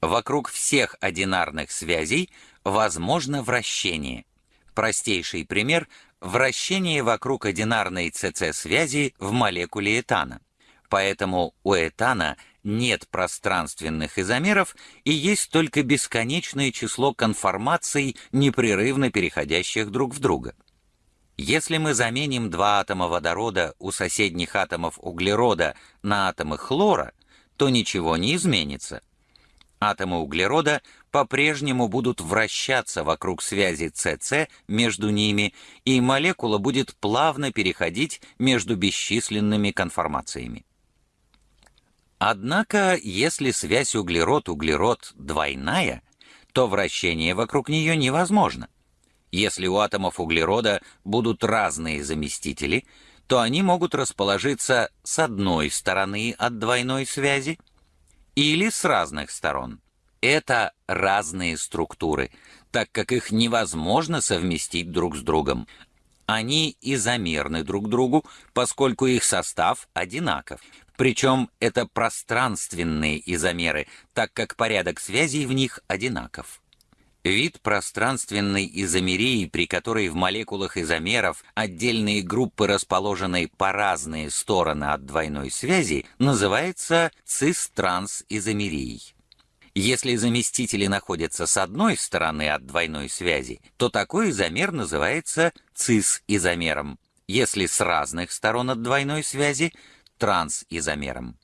Вокруг всех одинарных связей возможно вращение. Простейший пример – вращение вокруг одинарной ЦЦ-связи в молекуле этана. Поэтому у этана нет пространственных изомеров и есть только бесконечное число конформаций, непрерывно переходящих друг в друга. Если мы заменим два атома водорода у соседних атомов углерода на атомы хлора, то ничего не изменится. Атомы углерода по-прежнему будут вращаться вокруг связи СС между ними, и молекула будет плавно переходить между бесчисленными конформациями. Однако, если связь углерод-углерод двойная, то вращение вокруг нее невозможно – если у атомов углерода будут разные заместители, то они могут расположиться с одной стороны от двойной связи или с разных сторон. Это разные структуры, так как их невозможно совместить друг с другом. Они изомерны друг другу, поскольку их состав одинаков. Причем это пространственные изомеры, так как порядок связей в них одинаков. Вид пространственной изомерии, при которой в молекулах изомеров отдельные группы расположены по разные стороны от двойной связи, называется цис-транс-изомерией. Если заместители находятся с одной стороны от двойной связи, то такой изомер называется цис-изомером. Если с разных сторон от двойной связи – транс-изомером.